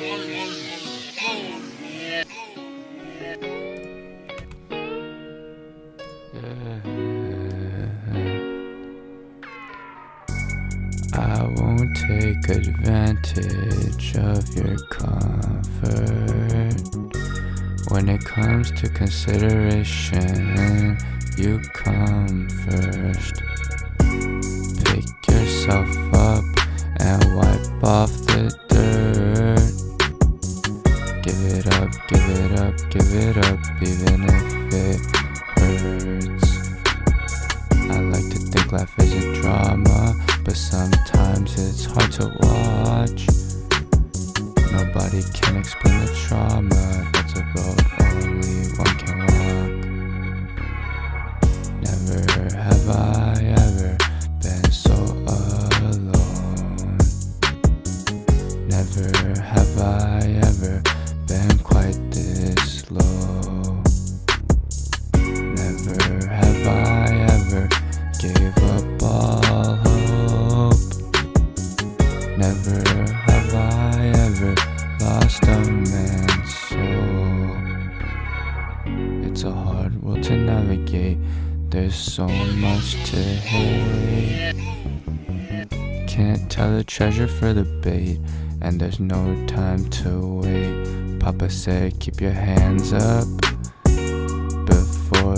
I won't take advantage of your comfort. When it comes to consideration, you come first. Pick yourself up and wipe off give it up, even if it hurts. I like to think life is a drama, but sometimes it's hard to watch. Nobody can explain the trauma, that's a road only one can walk. Never have I ever been so alone. Never have I ever been quite this all hope. Never have I ever lost a man's soul. It's a hard world to navigate. There's so much to hate. Can't tell the treasure for the bait, and there's no time to wait. Papa said, keep your hands up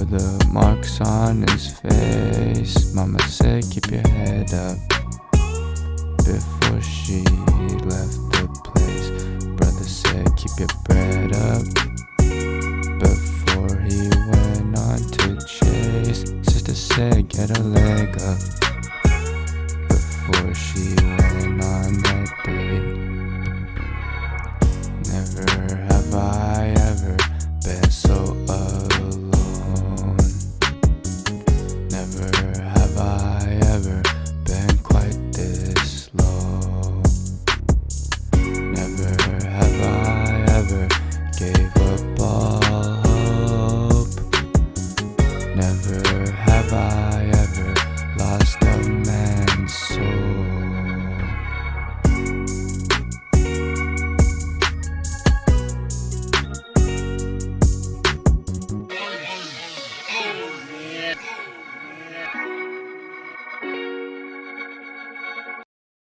the marks on his face. Mama said keep your head up Before she left the place. Brother said keep your bread up Before he went on to chase. Sister said get a leg up Before she went on that date. Never gave up all hope. Never have I.